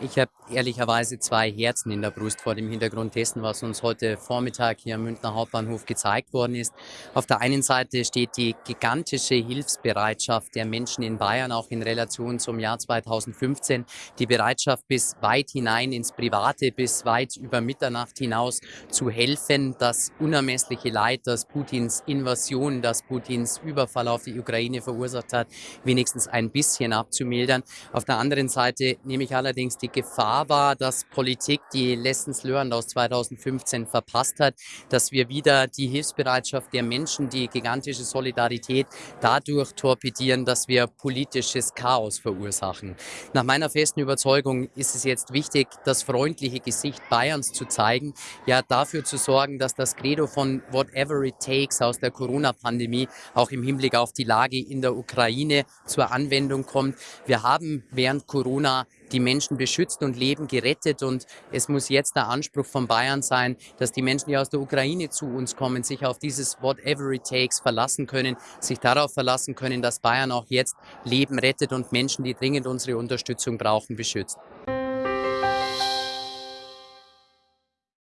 Ich habe ehrlicherweise zwei Herzen in der Brust vor dem Hintergrund dessen, was uns heute Vormittag hier am Münchner Hauptbahnhof gezeigt worden ist. Auf der einen Seite steht die gigantische Hilfsbereitschaft der Menschen in Bayern, auch in Relation zum Jahr 2015. Die Bereitschaft bis weit hinein ins Private, bis weit über Mitternacht hinaus zu helfen, das unermessliche Leid, das Putins Invasion, das Putins Überfall auf die Ukraine verursacht hat, wenigstens ein bisschen abzumildern. Auf der anderen Seite nehme ich allerdings die die Gefahr war, dass Politik die Lessons learned aus 2015 verpasst hat, dass wir wieder die Hilfsbereitschaft der Menschen, die gigantische Solidarität dadurch torpedieren, dass wir politisches Chaos verursachen. Nach meiner festen Überzeugung ist es jetzt wichtig, das freundliche Gesicht Bayerns zu zeigen, ja dafür zu sorgen, dass das Credo von whatever it takes aus der Corona-Pandemie auch im Hinblick auf die Lage in der Ukraine zur Anwendung kommt. Wir haben während Corona die Menschen beschützt und Leben gerettet. Und es muss jetzt der Anspruch von Bayern sein, dass die Menschen, die aus der Ukraine zu uns kommen, sich auf dieses Whatever it takes verlassen können, sich darauf verlassen können, dass Bayern auch jetzt Leben rettet und Menschen, die dringend unsere Unterstützung brauchen, beschützt.